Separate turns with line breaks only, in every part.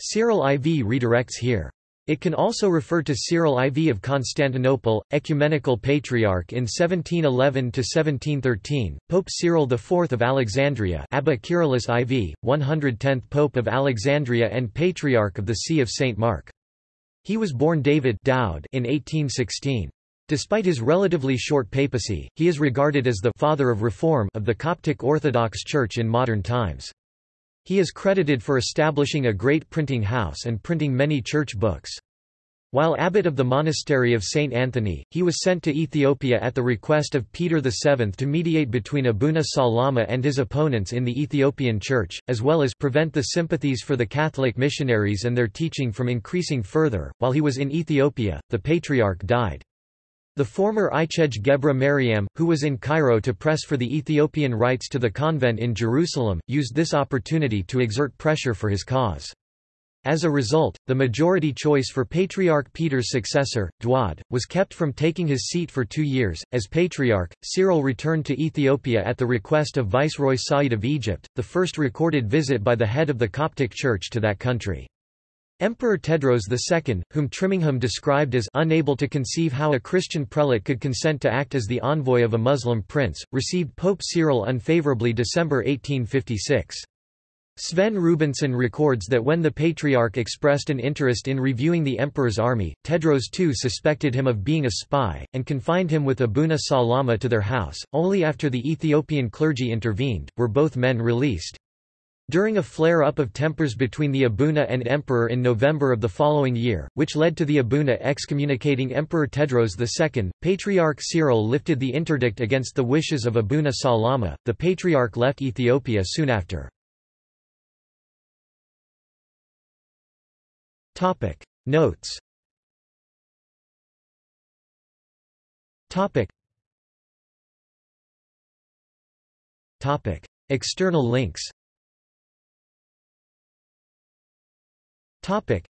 Cyril IV redirects here. It can also refer to Cyril IV of Constantinople, ecumenical patriarch in 1711–1713, Pope Cyril IV of Alexandria Abba Kyrillos IV, 110th Pope of Alexandria and Patriarch of the See of St. Mark. He was born David Dowd in 1816. Despite his relatively short papacy, he is regarded as the «father of reform» of the Coptic Orthodox Church in modern times. He is credited for establishing a great printing house and printing many church books. While abbot of the monastery of St. Anthony, he was sent to Ethiopia at the request of Peter VII to mediate between Abuna Salama and his opponents in the Ethiopian Church, as well as prevent the sympathies for the Catholic missionaries and their teaching from increasing further. While he was in Ethiopia, the Patriarch died. The former Ichej Gebra Mariam, who was in Cairo to press for the Ethiopian rights to the convent in Jerusalem, used this opportunity to exert pressure for his cause. As a result, the majority choice for Patriarch Peter's successor, Dwad, was kept from taking his seat for two years. As Patriarch, Cyril returned to Ethiopia at the request of Viceroy Said of Egypt, the first recorded visit by the head of the Coptic Church to that country. Emperor Tewodros II, whom Trimingham described as unable to conceive how a Christian prelate could consent to act as the envoy of a Muslim prince, received Pope Cyril unfavorably December 1856. Sven Rubenson records that when the Patriarch expressed an interest in reviewing the emperor's army, Tewodros II suspected him of being a spy, and confined him with Abuna Salama to their house. Only after the Ethiopian clergy intervened, were both men released. During a flare-up of tempers between the Abuna and emperor in November of the following year, which led to the Abuna excommunicating Emperor Tewodros II, Patriarch Cyril lifted the interdict against the wishes of Abuna Salama. The Patriarch left Ethiopia soon after. Topic Notes Topic Topic External links Topic.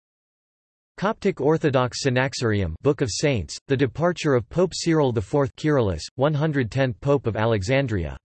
Coptic Orthodox Synaxarium Book of Saints, The Departure of Pope Cyril IV Kyrillos, 110th Pope of Alexandria